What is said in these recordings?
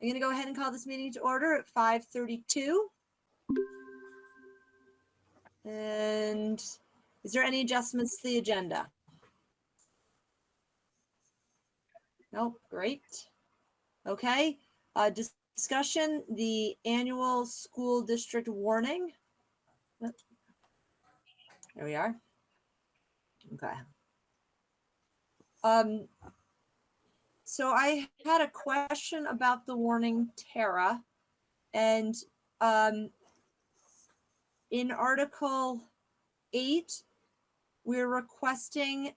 I'm going to go ahead and call this meeting to order at 5:32. And is there any adjustments to the agenda? Nope, great. Okay, uh, dis- discussion, the annual school district warning. There we are. Okay. Um, so I had a question about the warning, Tara, and um, in Article eight, we're requesting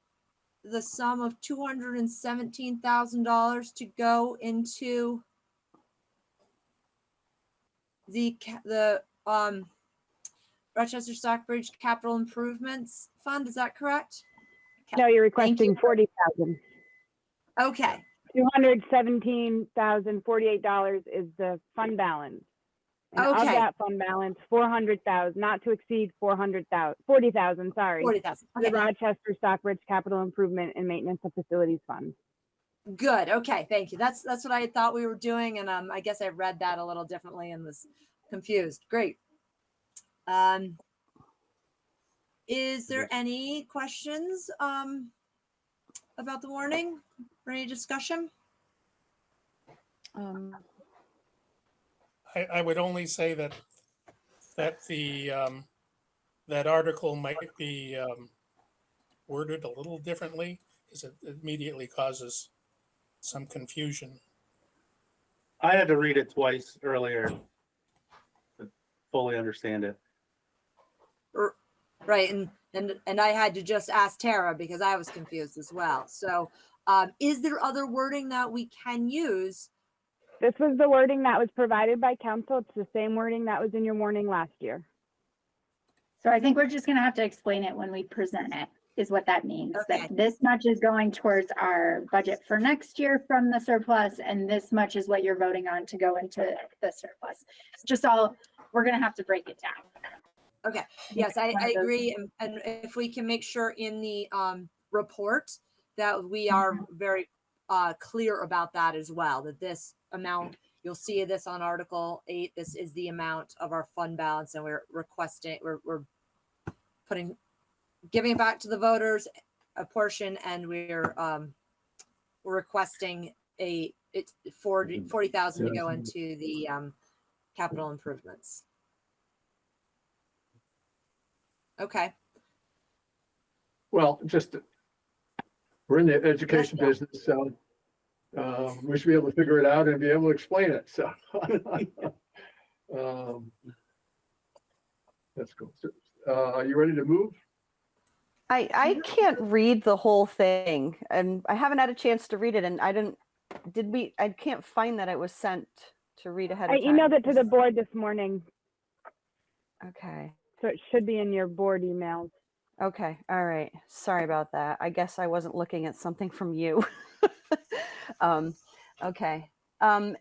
the sum of two hundred and seventeen thousand dollars to go into the the um Rochester Stockbridge Capital Improvements Fund. Is that correct? No, you're you. requesting forty thousand. Okay. Two hundred seventeen thousand forty-eight dollars is the fund balance. And of Okay. that fund balance, four hundred thousand, not to exceed four hundred thousand, forty thousand, sorry. Forty thousand. The Rochester Stockbridge Capital Improvement and Maintenance of Facilities Fund. Good. Okay. Thank you. That's, that's what I thought we were doing. And, um, I guess I read that a little differently and was confused. Great. Um, is there any questions, um, about the warning or any discussion? Um, I, I would only say that, that the, um, that article might be, um, worded a little differently because it immediately causes some confusion. I had to read it twice earlier to fully understand it. Right. And, and, and I had to just ask Tara because I was confused as well. So, um, is there other wording that we can use? This was the wording that was provided by counsel. It's the same wording that was in your warning last year. So I think we're just gonna have to explain it when we present it, is what that means. Okay. That this much is going towards our budget for next year from the surplus, and this much is what you're voting on to go into the surplus. It's just all, we're gonna have to break it down. Okay, yes, I, I agree. And, and if we can make sure in the, um, report that we are very, uh, clear about that as well, that this amount, you'll see this on Article eight, this is the amount of our fund balance and we're requesting, we're, we're putting, giving it back to the voters a portion and we're, um, we're requesting a, it's forty, forty thousand to go into the, um, capital improvements. Okay. Well, just, we're in the education Bill. business, so uh, we should be able to figure it out and be able to explain it, so. um, That's cool. So, Uh, are you ready to move? I, I can't read the whole thing and I haven't had a chance to read it and I didn't, did we, I can't find that it was sent to read ahead I of time. emailed it to the board this morning, Okay, so it should be in your board emails. Okay, all right. Sorry about that. I guess I wasn't looking at something from you. Um, okay. Um,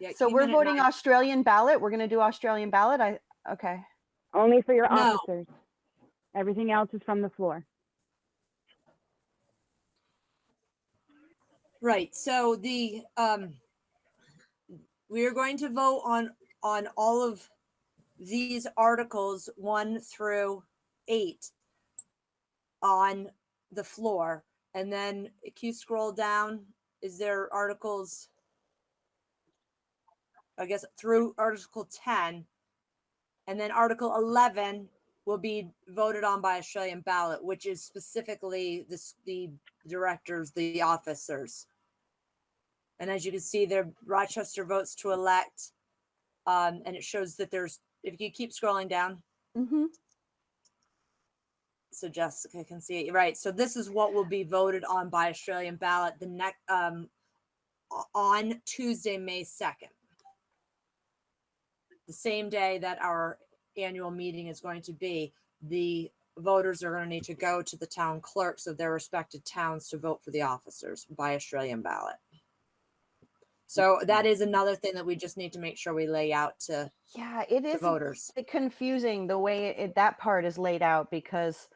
Yeah, so we're voting nine- Australian ballot. We're gonna do Australian ballot. I, okay. Only for your No. officers. Everything else is from the floor. Right, so the, um, we are going to vote on, on all of these articles, one through eight on the floor. And then if you scroll down, is there articles? I guess through Article ten. And then Article eleven will be voted on by Australian ballot, which is specifically this, the directors, the officers. And as you can see, there Rochester votes to elect. Um, and it shows that there's, if you keep scrolling down, Mm-hmm. so Jessica can see it, right? So this is what will be voted on by Australian ballot the next, um, on Tuesday, May second. The same day that our annual meeting is going to be, the voters are going to need to go to the town clerks of their respective towns to vote for the officers by Australian ballot. So that is another thing that we just need to make sure we lay out to Yeah, it the is a voters. confusing the way it, that part is laid out because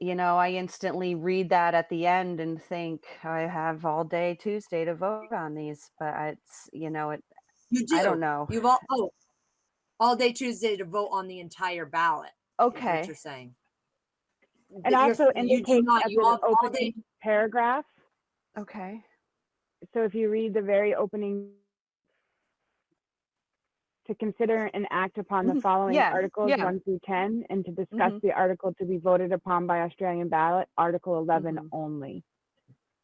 you know, I instantly read that at the end and think I have all day Tuesday to vote on these, but it's, you know, it, You do. I don't know. You've all, oh, all day Tuesday to vote on the entire ballot. is what Okay. You're saying. And But you're- also you do not, as you an all- all day- opening paragraph. Okay. So if you read the very opening to consider and act upon the Mhm. following Yeah, articles yeah. one through ten and to discuss Mhm. the article to be voted upon by Australian ballot, Article eleven Mhm. only.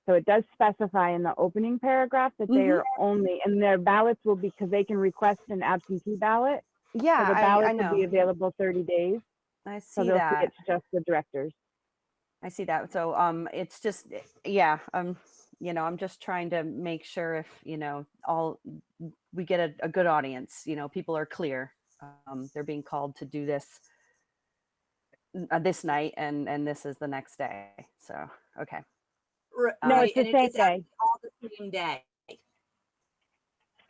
So it does specify in the opening paragraph that they Mhm. are only, and their ballots will be, because they can request an absentee ballot. So Yeah, the I, I ballots will be available thirty days, I see see that. it's just the directors. I see that. So, um, it's just, yeah, um, you know, I'm just trying to make sure if, you know, all, we get a, a good audience, you know, people are clear. Um, they're being called to do this uh, this night and, and this is the next day. So, okay. R- No, right, it's the and it- same day. All the same day.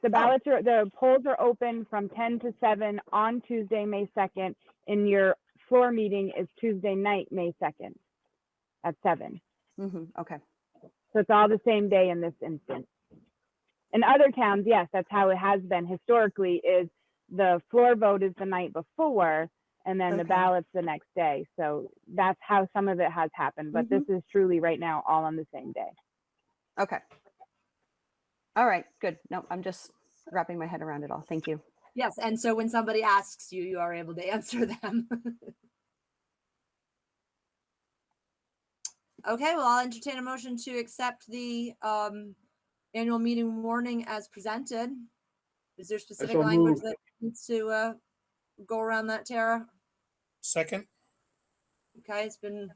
The Oh. ballots are, the polls are open from ten to seven on Tuesday, May second, and your floor meeting is Tuesday night, May second at seven. hmm okay. So it's all the same day in this instance. In other towns, yes, that's how it has been historically, is the floor vote is the night before, and then the ballot's the next day. So that's how some of it has happened, but this mm-hmm. is truly right now all on the same day. Okay. All right, good. No, I'm just wrapping my head around it all. Thank you. Yes, and so when somebody asks you, you are able to answer them. Okay, well, I'll entertain a motion to accept the um annual meeting warning as presented. Is there specific so language moved. that needs to uh go around that, Tara? Second, Okay, it's been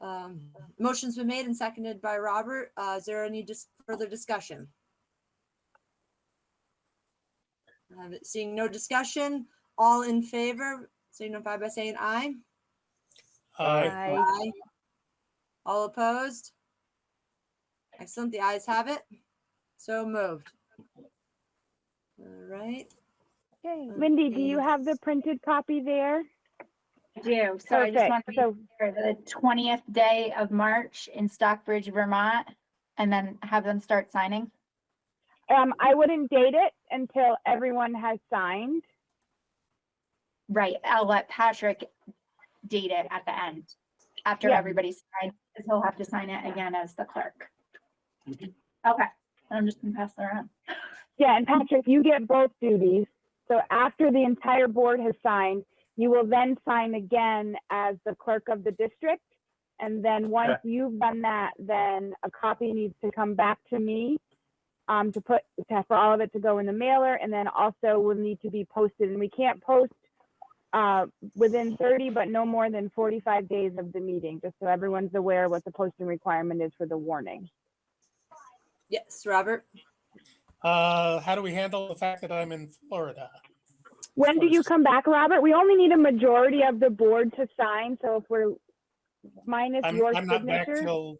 um, motion's been made and seconded by Robert. Uh, is there any dis- further discussion? Uh, Seeing no discussion, all in favor, signify by saying aye. aye, Aye. Aye. All opposed? Excellent, the ayes have it. So moved. All right, Yay. Lindy, do you have the printed copy there? I do. So I just Perfect. want to be So the twentieth day of March in Stockbridge, Vermont, and then have them start signing. Um, I wouldn't date it until everyone has signed. Right, I'll let Patrick date it at the end, after Yeah. everybody's signed, because he'll have to sign it again as the clerk. Okay, I'm just gonna pass it around. Yeah, and Patrick, you get both duties. So after the entire board has signed, you will then sign again as the clerk of the district. And then once you've done that, then a copy needs to come back to me um, to put, to, for all of it to go in the mailer, and then also will need to be posted. And we can't post uh, within 30, but no more than 45 days of the meeting, just so everyone's aware what the posting requirement is for the warning. yes, Robert? uh, how do we handle the fact that I'm in Florida? When do you come back, Robert? We only need a majority of the board to sign, so if we're minus I'm, your I'm not back till,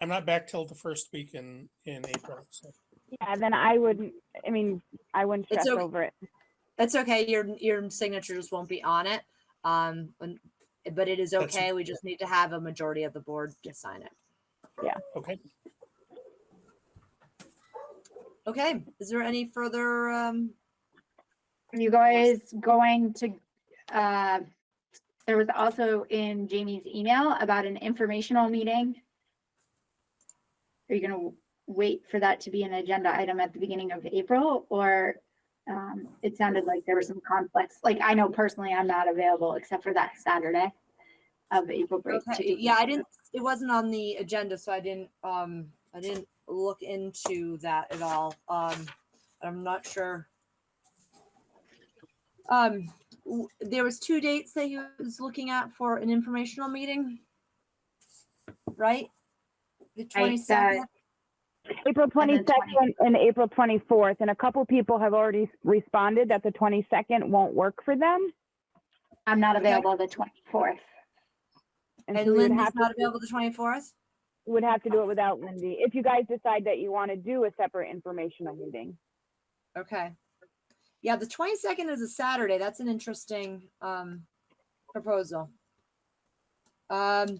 I'm not back till the first week in, in April, so. yeah, then I wouldn't, I mean, I wouldn't stress okay. over it. That's okay, your, your signatures won't be on it. Um, but it is That's- okay, we just need to have a majority of the board to sign it. Yeah. Okay, Okay, is there any further, um, Are you guys going to, uh, there was also in Jamie's email about an informational meeting. Are you gonna wait for that to be an agenda item at the beginning of April, or, um, it sounded like there were some conflicts, like, I know personally I'm not available except for that Saturday of April break. okay, yeah, I didn't, it wasn't on the agenda, so I didn't, um, I didn't look into that at all. Um, I'm not sure. Um, there was two dates that he was looking at for an informational meeting. Right? The Right, twenty-second? April And then 22nd and April 24th, and a couple people have already responded that the 22nd won't work for them. I'm not Okay. available the twenty-fourth. And And so we would Linda's have not available the twenty-fourth? would have to do it without Lindy, if you guys decide that you want to do a separate informational meeting. Okay. Yeah, the twenty-second is a Saturday. That's an interesting, um, proposal. Um,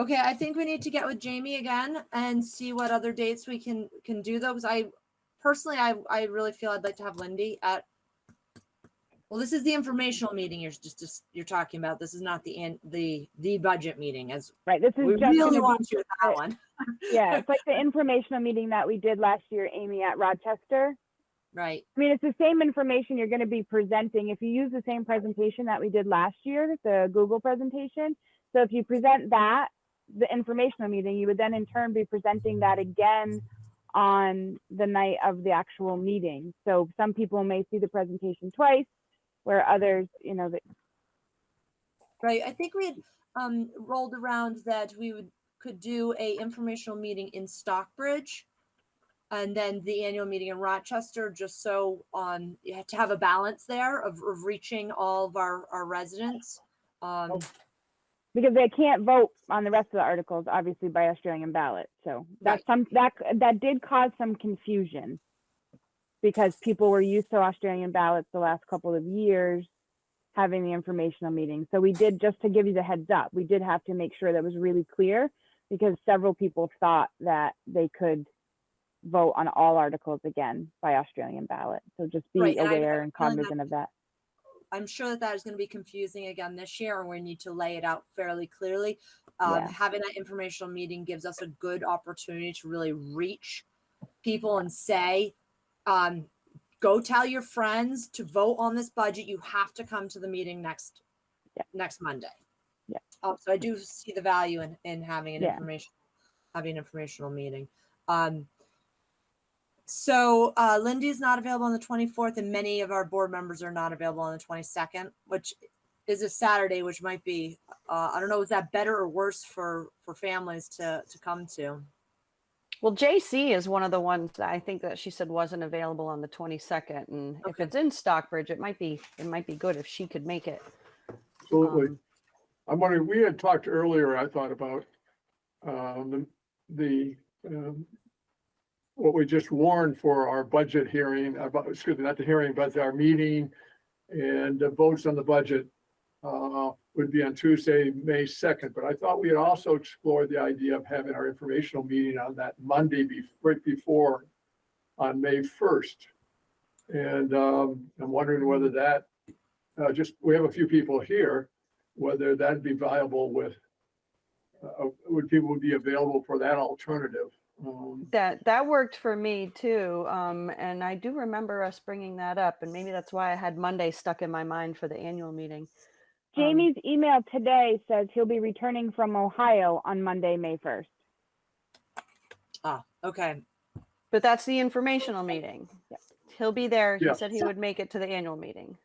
okay, I think we need to get with Jamie again and see what other dates we can, can do those. I personally, I, I really feel I'd like to have Lindy at well, this is the informational meeting you're just, just, you're talking about. This is not the, in the, the budget meeting as Right, this is we just really want you at that one. Yeah, it's like the informational meeting that we did last year, Amy, at Rochester. Right, I mean, it's the same information you're gonna be presenting. If you use the same presentation that we did last year, the Google presentation. So if you present that, the informational meeting, you would then in turn be presenting that again on the night of the actual meeting. So some people may see the presentation twice, where others, you know, that right. I think we had, um, rolled around that we would, could do a informational meeting in Stockbridge. And then the annual meeting in Rochester, just so, um, to have a balance there of, of reaching all of our, our residents. Um, because they can't vote on the rest of the articles, obviously by Australian ballot. So that's some, that, that did cause some confusion. Because people were used to Australian ballots the last couple of years, having the informational meeting. So we did, just to give you the heads up, we did have to make sure that was really clear. Because several people thought that they could vote on all articles again by Australian ballot. So just be I- aware and feel like that- cognizant of that. I'm sure that that is going to be confusing again this year, and we need to lay it out fairly clearly. Um, Yeah. Having that informational meeting gives us a good opportunity to really reach people and say, um, go tell your friends to vote on this budget. You have to come to the meeting next Yeah. next Monday. Yeah. Um, so I do see the value in in having an Yeah. information having an informational meeting. Um, so uh, is not available on the 24th, and many of our board members are not available on the 22nd, which is a Saturday, which might be uh, I don't know, is that better or worse for for families to to come to? Well, JC is one of the ones that I think that she said wasn't available on the 22nd. And if Okay. it's in Stockbridge, it might be, it might be good if she could make it. Absolutely. Um, I'm wondering, we had talked earlier, I thought about, um, the, the, um, what we just warned for our budget hearing, about, excuse me, not the hearing, but our meeting and the votes on the budget, uh, would be on Tuesday, May second, but I thought we had also explored the idea of having our informational meeting on that Monday be, right before, on May first. And, um, I'm wondering whether that, uh, just, we have a few people here, whether that'd be viable with, uh, would people be available for that alternative? Um, That, that worked for me too. Um, and I do remember us bringing that up and maybe that's why I had Monday stuck in my mind for the annual meeting. Um, Jamie's email today says he'll be returning from Ohio on Monday, May first. Ah, okay, But that's the informational meeting. He'll be there. He said he would make it to the annual meeting.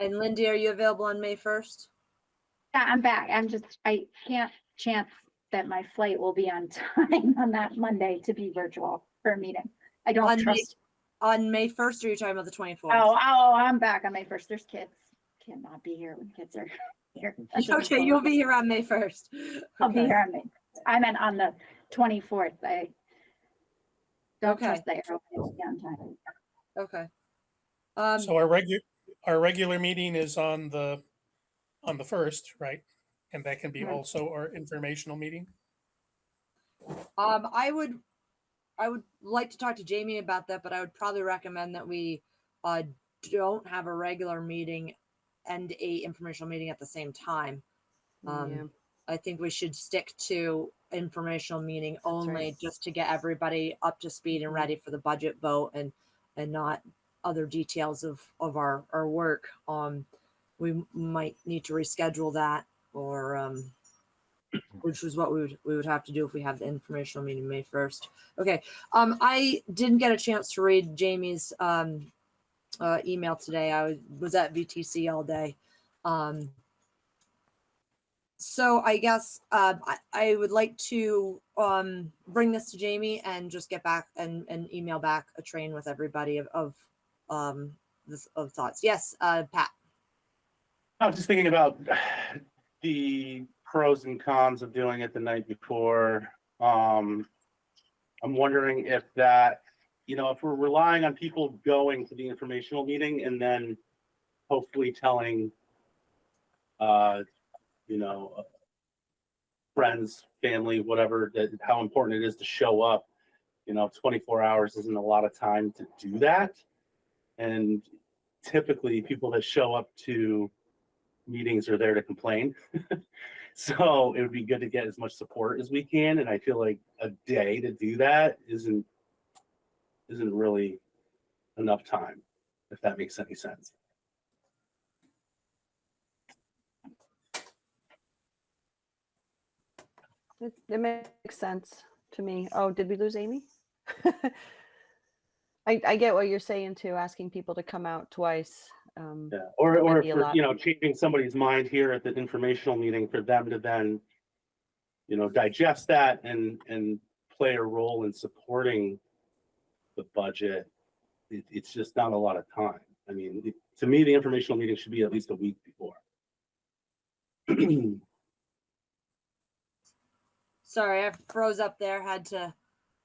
and Lindy, are you available on May 1st? Yeah, I'm back. I'm just, I can't chance that my flight will be on time on that Monday to be virtual for a meeting. I don't May- trust. On May 1st, or are you talking about the 24th? Oh, oh, I'm back on May first. There's kids. Cannot be here when kids are here. That doesn't okay, you'll be here on May 1st. I'll be here on May. I meant on the twenty-fourth. I don't Okay. trust the you're open on time. Okay. Um, So our regular, our regular meeting is on the, on the first, right? And that can be Mhm. also our informational meeting. Um, I would, I would like to talk to Jamie about that, but I would probably recommend that we, uh, don't have a regular meeting and a informational meeting at the same time. Um, Yeah. I think we should stick to informational meeting only right. just to get everybody up to speed and Mhm. ready for the budget vote and, and not other details of, of our, our work. Um, we might need to reschedule that or, um, which was what we would, we would have to do if we have the informational meeting May 1st. Okay, um, I didn't get a chance to read Jamie's, um, uh, email today. I was, was at VTC all day. Um, so I guess, uh, I, I would like to, um, bring this to Jamie and just get back and, and email back a train with everybody of, of, um, this, of thoughts. Yes, uh, Pat. I was just thinking about the pros and cons of doing it the night before. Um, I'm wondering if that, you know, if we're relying on people going to the informational meeting and then hopefully telling, uh, you know, uh, friends, family, whatever, that how important it is to show up. You know, twenty-four hours isn't a lot of time to do that. And typically, people that show up to meetings are there to complain. So it would be good to get as much support as we can, and I feel like a day to do that isn't isn't really enough time, if that makes any sense. It, it makes sense to me. Oh, did we lose Amy? I, I get what you're saying too, asking people to come out twice. Um, Yeah, or, or Might be a for, you know, changing somebody's mind here at the informational meeting for them to then, you know, digest that and, and play a role in supporting the budget. It, it's just not a lot of time. I mean, it- to me, the informational meeting should be at least a week before. Sorry, I froze up there, had to,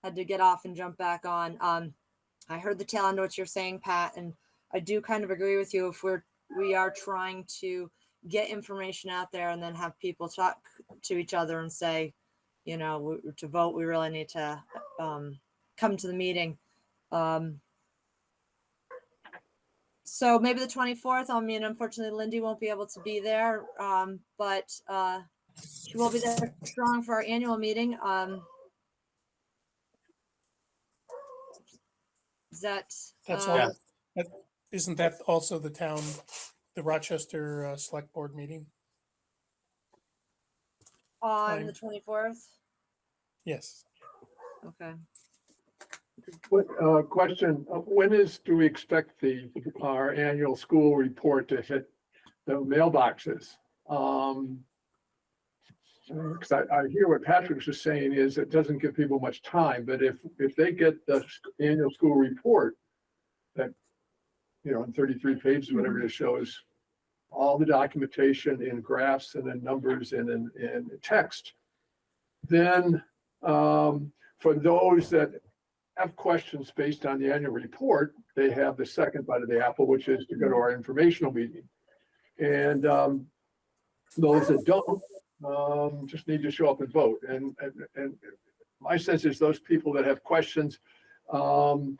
had to get off and jump back on. Um, I heard the tail end of what you're saying, Pat, and I do kind of agree with you. If we're, we are trying to get information out there and then have people talk to each other and say, you know, w- to vote, we really need to, um, come to the meeting. Um, so maybe the 24th, I mean, unfortunately Lindy won't be able to be there, um, but, uh, she will be there strong for our annual meeting. Um. Is that? That's uh, all. that- Isn't that also the town, the Rochester uh, Select Board meeting? On Fine. the twenty-fourth? Yes. Okay. What, uh, question, uh, when is, do we expect the, our annual school report to hit the mailboxes? Um. Cause I, I hear what Patrick was just saying is it doesn't give people much time, but if, if they get the annual school report that, you know, in thirty-three pages, whatever it shows all the documentation in graphs and in numbers and in, in text, then, um, for those that have questions based on the annual report, they have the second bite of the apple, which is to go to our informational meeting. And um, those that don't, um, just need to show up and vote. And, and, and my sense is those people that have questions, um,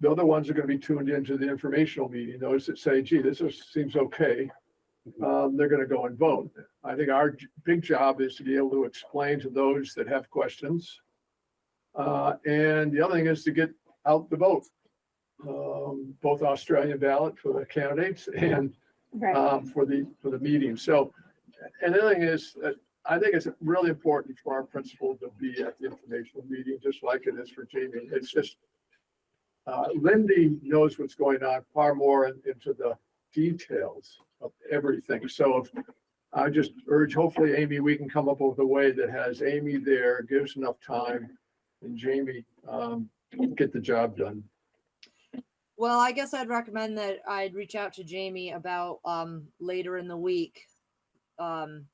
the other ones are gonna be tuned into the informational meeting. Those that say, gee, this is, seems okay, um, they're gonna go and vote. I think our big job is to be able to explain to those that have questions, uh, and the other thing is to get out the vote. Um, both Australian ballot for the candidates and, Right. um, for the, for the meeting. So, and the other thing is, that I think it's really important for our principal to be at the informational meeting, just like it is for Jamie. It's just, uh, Lindy knows what's going on far more in- into the details of everything. So if I just urge, hopefully, Amy, we can come up with a way that has Amy there, gives enough time and Jamie, um, get the job done. Well, I guess I'd recommend that I'd reach out to Jamie about, um, later in the week. Um,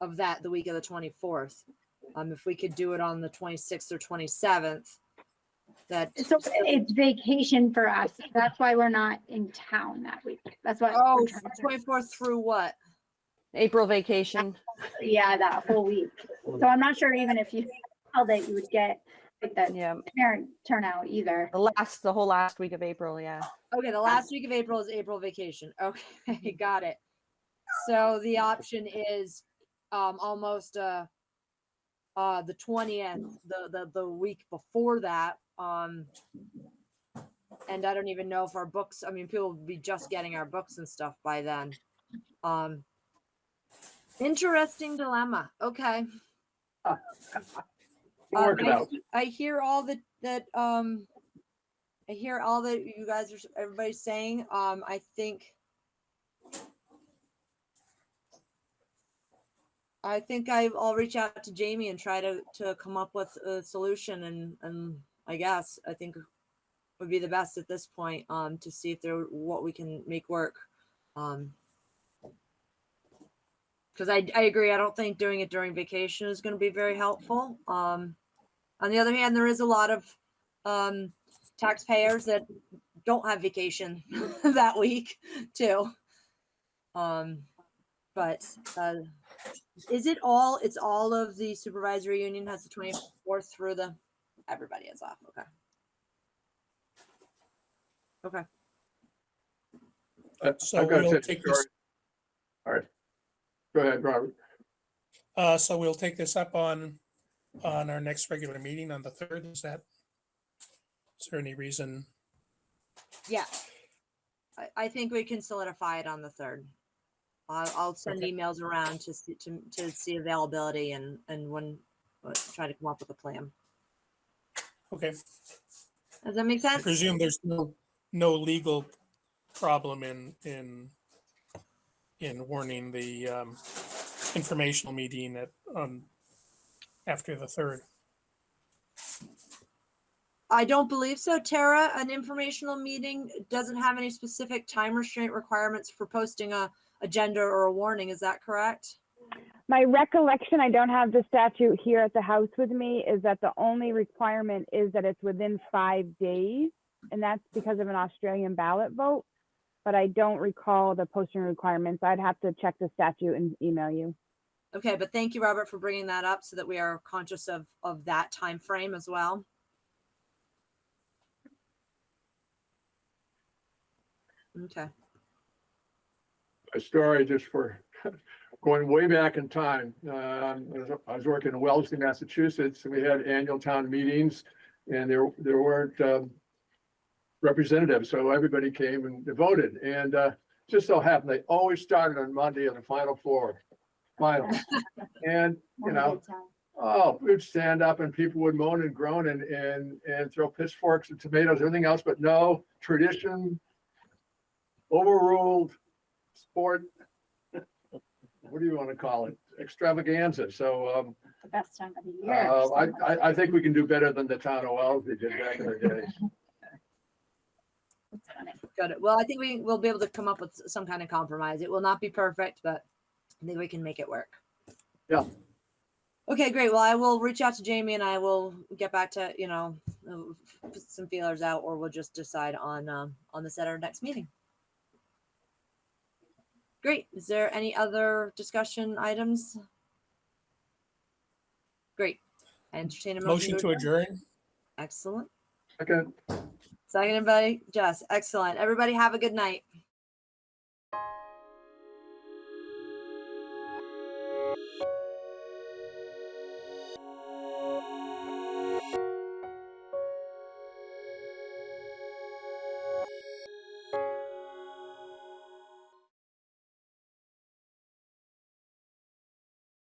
of that, the week of the twenty-fourth. Um, if we could do it on the twenty-sixth or twenty-seventh. That, So it's vacation for us. That's why we're not in town that week. That's why. oh, we're trying to- twenty-fourth through what? April vacation. Yeah, that whole week. So I'm not sure even if you, how that you would get like the Yeah, parent turnout either. the last, the whole last week of April, yeah. Okay, the last week of April is April vacation. Okay, got it. So the option is um almost uh uh the twentieth, the the the week before that, um and I don't even know if our books, I mean, people will be just getting our books and stuff by then. Um interesting dilemma. Okay. Um, Work it I out. I hear all that, that, um, I hear all that you guys are, everybody's saying, um, I think. I think I'll reach out to Jamie and try to, to come up with a solution and, and I guess, I think would be the best at this point, um, to see if there, what we can make work. Um, Cause I, I agree, I don't think doing it during vacation is gonna be very helpful. Um, on the other hand, there is a lot of um, taxpayers that don't have vacation that week too. Um, but, uh, is it all, it's all of the supervisory union has the twenty-fourth through the, everybody is off, okay. Okay, I- So I've got to we'll say, take this- All right. Go ahead, Robert. Uh, so we'll take this up on, on our next regular meeting on the third, is that? Is there any reason? yeah. I, I think we can solidify it on the third. I'll, I'll send Okay. emails around to see, to, to see availability and, and when, uh, try to come up with a plan. Okay, Does that make sense? I sense? presume there's no, no legal problem in, in, in warning the, um, informational meeting at, um, after the third. I don't believe so. Tara, an informational meeting doesn't have any specific time restraint requirements for posting a agenda or a warning. Is that correct? My recollection, I don't have the statute here at the house with me, is that the only requirement is that it's within five days. And that's because of an Australian ballot vote. But I don't recall the posting requirements. I'd have to check the statute and email you. Okay, but thank you, Robert, for bringing that up so that we are conscious of, of that time frame as well. Okay, a story just for going way back in time. I was- I was working in Wellesley, Massachusetts, and we had annual town meetings and there, there weren't, um, representatives, so everybody came and voted. And, uh, just so happened, they always started on Monday on the Final Four, final. And, you know, Oh, we'd stand up and people would moan and groan and, and, and throw pitchforks and tomatoes, everything else, but no, tradition overruled, sport, what do you want to call it? Extravaganza. So, um, The best time of the year. uh, I, I, I think we can do better than the town of Wellesley did back in the day. It's funny. good. Well, I think we will be able to come up with some kind of compromise. It will not be perfect, but I think we can make it work. Yeah. Okay, great. Well, I will reach out to Jamie and I will get back to, you know, uh, put some feelers out or we'll just decide on, um, on this at our next meeting. Great. Is there any other discussion items? Great. I entertain a Motion to adjourn? Excellent. Okay. Seconded by Jess. Excellent. Everybody have a good night.